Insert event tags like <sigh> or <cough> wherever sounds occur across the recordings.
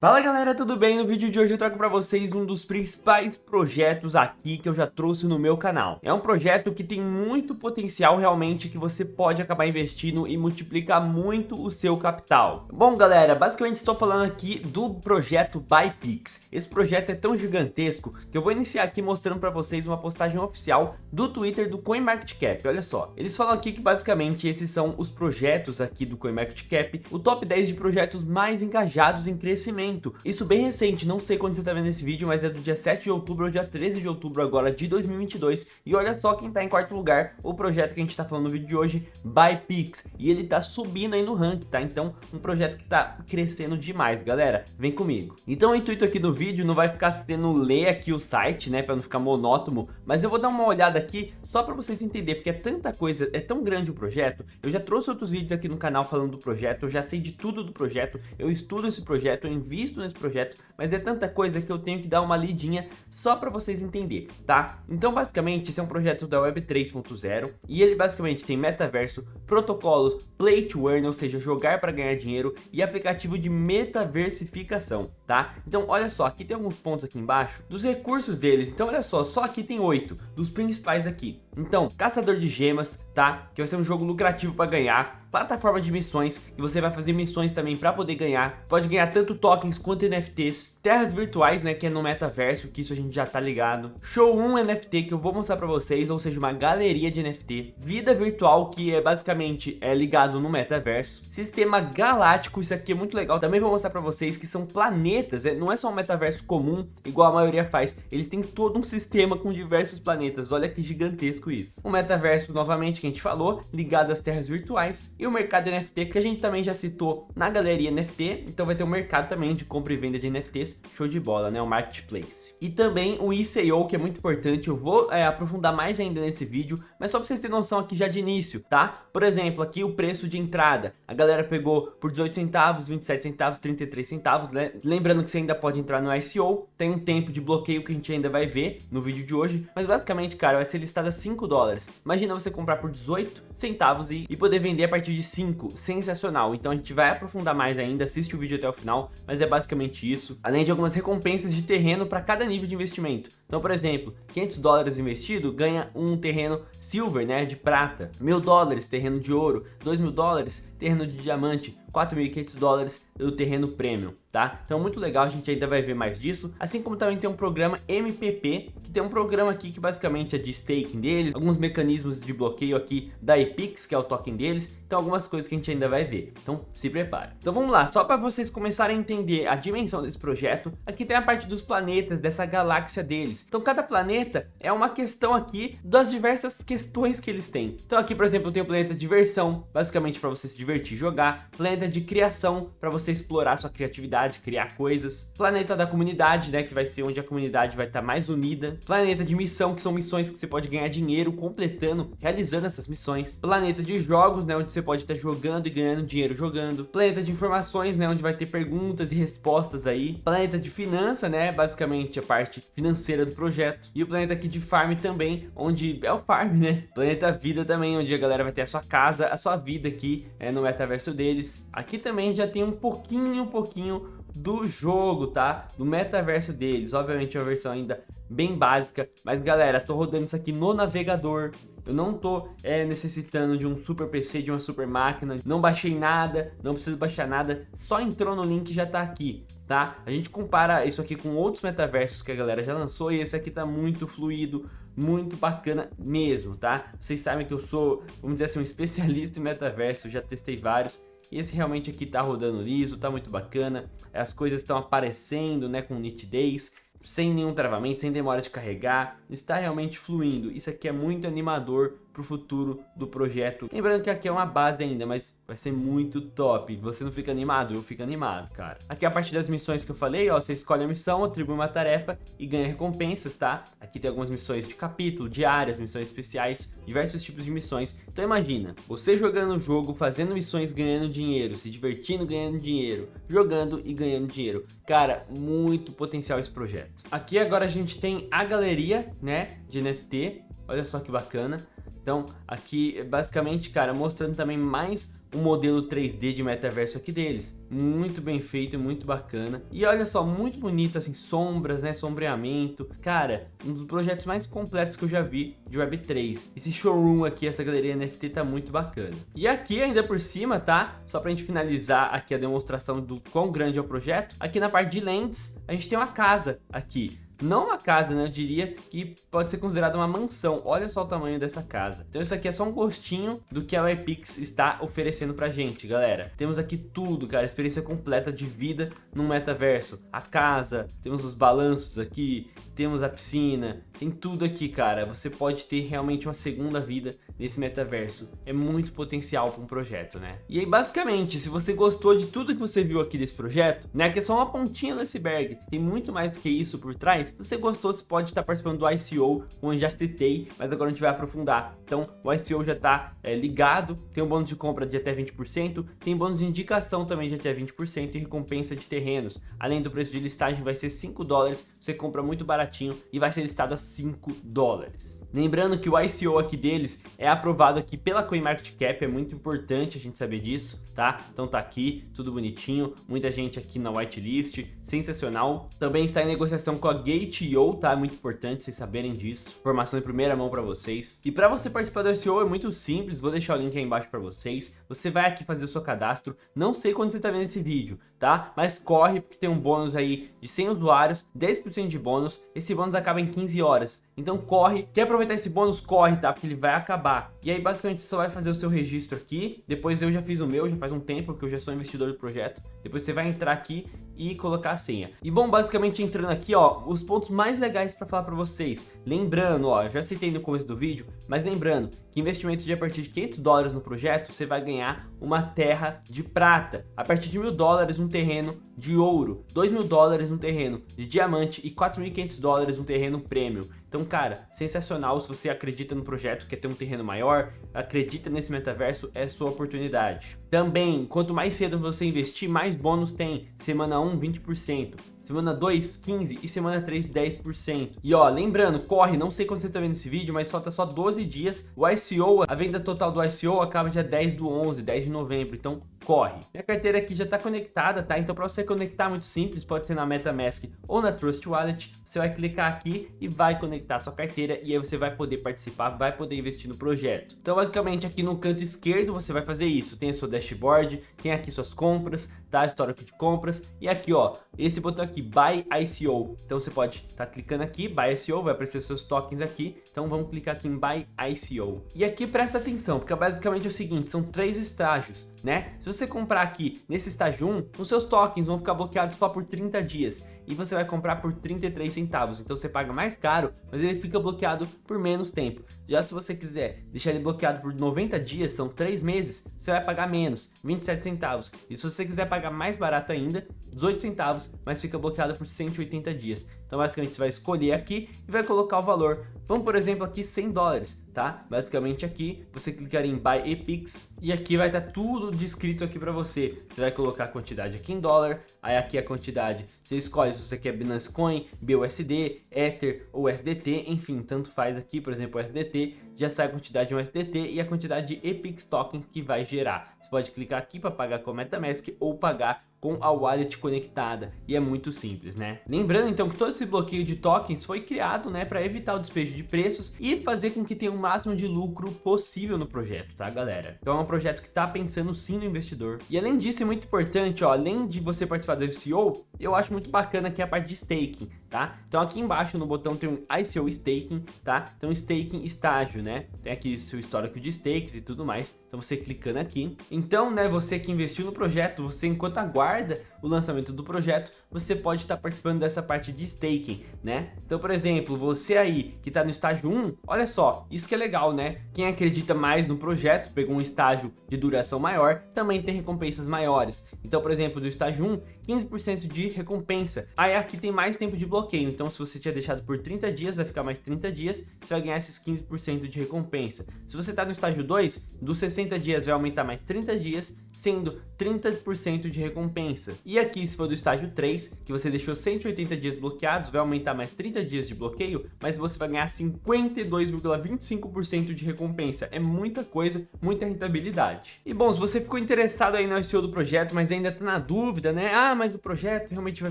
Fala galera, tudo bem? No vídeo de hoje eu trago para vocês um dos principais projetos aqui que eu já trouxe no meu canal. É um projeto que tem muito potencial realmente que você pode acabar investindo e multiplicar muito o seu capital. Bom galera, basicamente estou falando aqui do projeto BuyPix. Esse projeto é tão gigantesco que eu vou iniciar aqui mostrando para vocês uma postagem oficial do Twitter do CoinMarketCap. Olha só, eles falam aqui que basicamente esses são os projetos aqui do CoinMarketCap, o top 10 de projetos mais engajados em crescimento isso bem recente, não sei quando você está vendo esse vídeo, mas é do dia 7 de outubro ao dia 13 de outubro agora de 2022. E olha só quem está em quarto lugar, o projeto que a gente está falando no vídeo de hoje, ByPix. E ele está subindo aí no ranking, tá? Então, um projeto que está crescendo demais, galera. Vem comigo. Então, o intuito aqui do vídeo não vai ficar tendo ler aqui o site, né? Para não ficar monótono, mas eu vou dar uma olhada aqui só para vocês entenderem, porque é tanta coisa, é tão grande o projeto. Eu já trouxe outros vídeos aqui no canal falando do projeto, eu já sei de tudo do projeto, eu estudo esse projeto, eu envio visto nesse projeto, mas é tanta coisa que eu tenho que dar uma lidinha só para vocês entenderem, tá? Então, basicamente, esse é um projeto da Web 3.0 e ele basicamente tem metaverso, protocolos, play to earn, ou seja, jogar para ganhar dinheiro e aplicativo de metaversificação, tá? Então, olha só, aqui tem alguns pontos aqui embaixo dos recursos deles. Então, olha só, só aqui tem oito dos principais aqui. Então, caçador de gemas, tá? Que vai ser um jogo lucrativo para ganhar plataforma de missões, que você vai fazer missões também para poder ganhar. Pode ganhar tanto tokens quanto NFTs. Terras virtuais, né, que é no metaverso, que isso a gente já tá ligado. Show 1 NFT, que eu vou mostrar para vocês, ou seja, uma galeria de NFT. Vida virtual, que é basicamente é ligado no metaverso. Sistema galáctico, isso aqui é muito legal. Também vou mostrar para vocês que são planetas, é, não é só um metaverso comum, igual a maioria faz. Eles têm todo um sistema com diversos planetas. Olha que gigantesco isso. O metaverso, novamente, que a gente falou, ligado às terras virtuais e o mercado NFT, que a gente também já citou na galeria NFT, então vai ter um mercado também de compra e venda de NFTs, show de bola, né, o marketplace. E também o ICO, que é muito importante, eu vou é, aprofundar mais ainda nesse vídeo, mas só para vocês terem noção aqui já de início, tá? Por exemplo, aqui o preço de entrada, a galera pegou por 18 centavos, 27 centavos, 33 centavos, né? lembrando que você ainda pode entrar no ICO, tem um tempo de bloqueio que a gente ainda vai ver no vídeo de hoje, mas basicamente, cara, vai ser listado a 5 dólares. Imagina você comprar por 18 centavos e, e poder vender a partir de 5, sensacional. Então a gente vai aprofundar mais ainda, assiste o vídeo até o final, mas é basicamente isso. Além de algumas recompensas de terreno para cada nível de investimento. Então, por exemplo, 500 dólares investido ganha um terreno silver, né, de prata. 1000 dólares, terreno de ouro. 2 mil dólares, terreno de diamante. 4.500 dólares do terreno premium, tá? Então muito legal, a gente ainda vai ver mais disso, assim como também tem um programa MPP, que tem um programa aqui que basicamente é de staking deles, alguns mecanismos de bloqueio aqui da Epix, que é o token deles, então algumas coisas que a gente ainda vai ver, então se prepare. Então vamos lá, só para vocês começarem a entender a dimensão desse projeto, aqui tem a parte dos planetas, dessa galáxia deles, então cada planeta é uma questão aqui das diversas questões que eles têm. Então aqui, por exemplo, tem o planeta diversão, basicamente para você se divertir e jogar, planeta de criação, para você explorar sua criatividade, criar coisas. Planeta da comunidade, né, que vai ser onde a comunidade vai estar tá mais unida. Planeta de missão, que são missões que você pode ganhar dinheiro completando, realizando essas missões. Planeta de jogos, né, onde você pode estar jogando e ganhando dinheiro jogando. Planeta de informações, né, onde vai ter perguntas e respostas aí. Planeta de finança, né, basicamente a parte financeira do projeto. E o planeta aqui de farm também, onde é o farm, né. Planeta vida também, onde a galera vai ter a sua casa, a sua vida aqui é, no metaverso deles. Aqui também já tem um pouquinho, um pouquinho do jogo, tá? Do metaverso deles. Obviamente é uma versão ainda bem básica, mas galera, tô rodando isso aqui no navegador. Eu não tô é, necessitando de um super PC, de uma super máquina, não baixei nada, não preciso baixar nada, só entrou no link e já tá aqui, tá? A gente compara isso aqui com outros metaversos que a galera já lançou e esse aqui tá muito fluido, muito bacana mesmo, tá? Vocês sabem que eu sou, vamos dizer assim, um <laughs> especialista em metaverso, já testei vários e esse realmente aqui tá rodando liso, tá muito bacana. As coisas estão aparecendo, né, com nitidez sem nenhum travamento, sem demora de carregar, está realmente fluindo. Isso aqui é muito animador para o futuro do projeto. Lembrando que aqui é uma base ainda, mas vai ser muito top. Você não fica animado? Eu fico animado, cara. Aqui é a parte das missões que eu falei, ó, você escolhe a missão, atribui uma tarefa e ganha recompensas, tá? Aqui tem algumas missões de capítulo, diárias, missões especiais, diversos tipos de missões. Então imagina, você jogando o jogo, fazendo missões, ganhando dinheiro, se divertindo, ganhando dinheiro, jogando e ganhando dinheiro. Cara, muito potencial esse projeto. Aqui agora a gente tem a galeria, né, de NFT. Olha só que bacana. Então, aqui, basicamente, cara, mostrando também mais o modelo 3D de metaverso aqui deles. Muito bem feito, muito bacana. E olha só, muito bonito, assim, sombras, né, sombreamento. Cara, um dos projetos mais completos que eu já vi de Web3. Esse showroom aqui, essa galeria NFT tá muito bacana. E aqui, ainda por cima, tá? Só pra gente finalizar aqui a demonstração do quão grande é o projeto. Aqui na parte de lentes, a gente tem uma casa aqui não uma casa, né? Eu diria que pode ser considerada uma mansão. Olha só o tamanho dessa casa. Então isso aqui é só um gostinho do que a YPix está oferecendo pra gente, galera. Temos aqui tudo, cara, experiência completa de vida no metaverso. A casa, temos os balanços aqui, temos a piscina, tem tudo aqui, cara. Você pode ter realmente uma segunda vida nesse metaverso. É muito potencial para um projeto, né? E aí, basicamente, se você gostou de tudo que você viu aqui desse projeto, né, que é só uma pontinha do iceberg, tem muito mais do que isso por trás, se você gostou, você pode estar participando do ICO, onde já citei, mas agora a gente vai aprofundar. Então, o ICO já está é, ligado, tem um bônus de compra de até 20%, tem bônus de indicação também de até 20% e recompensa de terrenos. Além do preço de listagem vai ser 5 dólares, você compra muito baratinho e vai ser listado a 5 dólares. Lembrando que o ICO aqui deles é aprovado aqui pela CoinMarketCap, é muito importante a gente saber disso, tá? Então tá aqui, tudo bonitinho, muita gente aqui na whitelist, sensacional. Também está em negociação com a Gate.io, tá? É muito importante vocês saberem disso, informação em primeira mão para vocês. E para você participar do ICO é muito simples, vou deixar o link aí embaixo para vocês. Você vai aqui fazer o seu cadastro, não sei quando você tá vendo esse vídeo, tá? Mas corre porque tem um bônus aí de 100 usuários, 10% de bônus, esse bônus acaba em 15 horas. Então corre, quer aproveitar esse bônus, corre, tá? Porque ele vai acabar. E aí basicamente você só vai fazer o seu registro aqui, depois eu já fiz o meu, já faz um tempo que eu já sou investidor do projeto. Depois você vai entrar aqui e colocar a senha. E bom, basicamente entrando aqui, ó, os pontos mais legais para falar para vocês. Lembrando, ó, já citei no começo do vídeo, mas lembrando que investimentos de a partir de 500 dólares no projeto, você vai ganhar uma terra de prata. A partir de mil dólares um terreno de ouro, 2 mil dólares um terreno de diamante e 4.500 dólares um terreno premium. Então, cara, sensacional se você acredita no projeto, quer ter um terreno maior, acredita nesse metaverso, é sua oportunidade. Também, quanto mais cedo você investir, mais bônus tem. Semana 1, 20%. Semana 2, 15% e semana 3, 10%. E ó, lembrando, corre, não sei quando você tá vendo esse vídeo, mas falta só 12 dias. O ICO, a venda total do ICO acaba dia 10 do 11, 10 de novembro. Então, corre. Minha carteira aqui já está conectada, tá? Então para você conectar muito simples, pode ser na MetaMask ou na Trust Wallet, você vai clicar aqui e vai conectar sua carteira e aí você vai poder participar, vai poder investir no projeto. Então basicamente aqui no canto esquerdo você vai fazer isso, tem a sua dashboard, tem aqui suas compras, tá? Histórico de compras e aqui ó, esse botão aqui, Buy ICO. Então você pode estar tá clicando aqui, Buy ICO, vai aparecer os seus tokens aqui, então vamos clicar aqui em Buy ICO. E aqui presta atenção, porque basicamente é o seguinte, são três estágios, né? Se você comprar aqui nesse estágio 1, os seus tokens vão ficar bloqueados só por 30 dias e você vai comprar por 33 centavos. Então você paga mais caro, mas ele fica bloqueado por menos tempo. Já se você quiser deixar ele bloqueado por 90 dias, são 3 meses, você vai pagar menos, 27 centavos. E se você quiser pagar mais barato ainda, 18 centavos, mas fica bloqueado por 180 dias. Então basicamente você vai escolher aqui e vai colocar o valor. Vamos por exemplo aqui 100 dólares, tá? Basicamente aqui você clicar em Buy Epix e aqui vai estar tá tudo descrito aqui para você. Você vai colocar a quantidade aqui em dólar, aí aqui a quantidade, você escolhe se você quer Binance Coin, BUSD, Ether ou USDT, enfim, tanto faz aqui, por exemplo, USDT, já sai a quantidade de USDT e a quantidade de Epix Token que vai gerar. Você pode clicar aqui para pagar com MetaMask ou pagar com a wallet conectada e é muito simples, né? Lembrando então que todo esse bloqueio de tokens foi criado, né, para evitar o despejo de preços e fazer com que tenha o máximo de lucro possível no projeto, tá, galera? Então é um projeto que tá pensando sim no investidor. E além disso, é muito importante, ó, além de você participar do ICO, eu acho muito bacana aqui a parte de staking, tá? Então aqui embaixo no botão tem um ICO staking, tá? Então staking estágio, né? Tem aqui seu histórico de stakes e tudo mais. Então você clicando aqui. Então, né, você que investiu no projeto, você enquanto aguarda o lançamento do projeto, você pode estar participando dessa parte de staking, né? Então, por exemplo, você aí que está no estágio 1, olha só, isso que é legal, né? Quem acredita mais no projeto, pegou um estágio de duração maior, também tem recompensas maiores. Então, por exemplo, do estágio 1, 15% de recompensa. Aí aqui tem mais tempo de bloqueio, então se você tinha deixado por 30 dias, vai ficar mais 30 dias, você vai ganhar esses 15% de recompensa. Se você tá no estágio 2, dos 60 dias vai aumentar mais 30 dias, sendo 30% de recompensa. E aqui, se for do estágio 3, que você deixou 180 dias bloqueados, vai aumentar mais 30 dias de bloqueio, mas você vai ganhar 52,25% de recompensa. É muita coisa, muita rentabilidade. E bom, se você ficou interessado aí no SEO do projeto, mas ainda tá na dúvida, né? Ah, mas o projeto realmente vai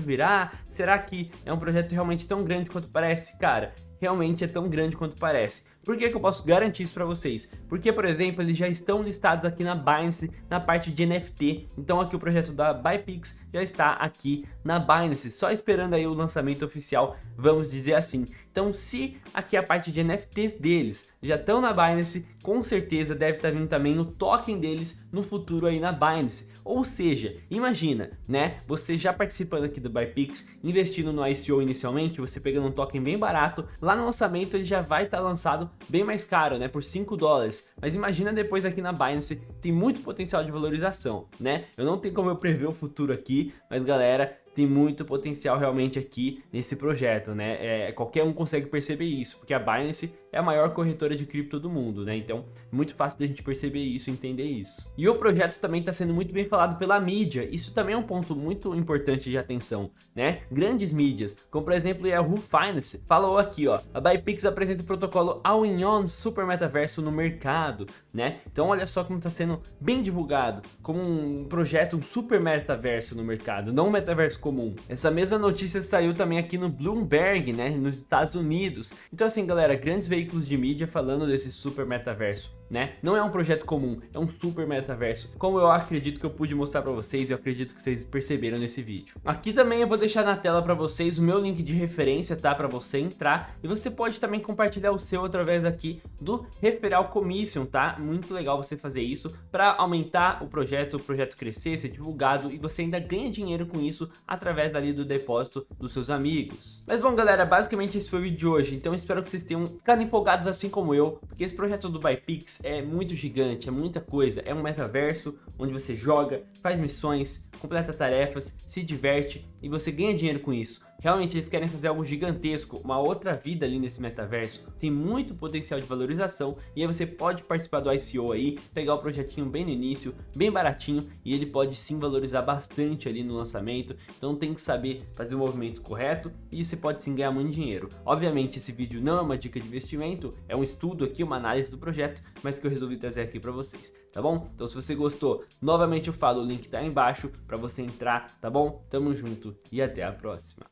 virar? Será que é um projeto realmente tão grande quanto parece? Cara, realmente é tão grande quanto parece. Por que, que eu posso garantir isso para vocês? Porque, por exemplo, eles já estão listados aqui na Binance, na parte de NFT. Então aqui o projeto da Bypix já está aqui na Binance, só esperando aí o lançamento oficial, vamos dizer assim. Então se aqui a parte de NFTs deles já estão na Binance, com certeza deve estar vindo também o token deles no futuro aí na Binance. Ou seja, imagina, né, você já participando aqui do Bypix, investindo no ICO inicialmente, você pegando um token bem barato, lá no lançamento ele já vai estar lançado bem mais caro, né, por 5 dólares. Mas imagina depois aqui na Binance, tem muito potencial de valorização, né? Eu não tenho como eu prever o futuro aqui, mas galera, tem muito potencial realmente aqui nesse projeto, né? É, qualquer um consegue perceber isso, porque a Binance é a maior corretora de cripto do mundo, né? Então, é muito fácil da gente perceber isso, entender isso. E o projeto também está sendo muito bem falado pela mídia. Isso também é um ponto muito importante de atenção, né? Grandes mídias, como por exemplo a Yahoo Finance, falou aqui, ó, a Bypix apresenta o protocolo All-in-One Super Metaverso no mercado, né? Então, olha só como está sendo bem divulgado, como um projeto, um super metaverso no mercado, não um metaverso comum. Essa mesma notícia saiu também aqui no Bloomberg, né, nos Estados Unidos. Então assim, galera, grandes veículos de mídia falando desse super metaverso né? Não é um projeto comum, é um super metaverso, como eu acredito que eu pude mostrar pra vocês e eu acredito que vocês perceberam nesse vídeo. Aqui também eu vou deixar na tela pra vocês o meu link de referência, tá? Pra você entrar e você pode também compartilhar o seu através aqui do Referral Commission, tá? Muito legal você fazer isso pra aumentar o projeto, o projeto crescer, ser divulgado e você ainda ganha dinheiro com isso através dali do depósito dos seus amigos. Mas bom galera, basicamente esse foi o vídeo de hoje, então espero que vocês tenham ficado empolgados assim como eu, porque esse projeto do Bypix é muito gigante, é muita coisa. É um metaverso onde você joga, faz missões, completa tarefas, se diverte e você ganha dinheiro com isso. Realmente eles querem fazer algo gigantesco, uma outra vida ali nesse metaverso. Tem muito potencial de valorização e aí você pode participar do ICO aí, pegar o projetinho bem no início, bem baratinho e ele pode sim valorizar bastante ali no lançamento. Então tem que saber fazer o movimento correto e você pode sim ganhar muito dinheiro. Obviamente esse vídeo não é uma dica de investimento, é um estudo aqui, uma análise do projeto, mas que eu resolvi trazer aqui para vocês, tá bom? Então se você gostou, novamente eu falo, o link tá aí embaixo para você entrar, tá bom? Tamo junto e até a próxima.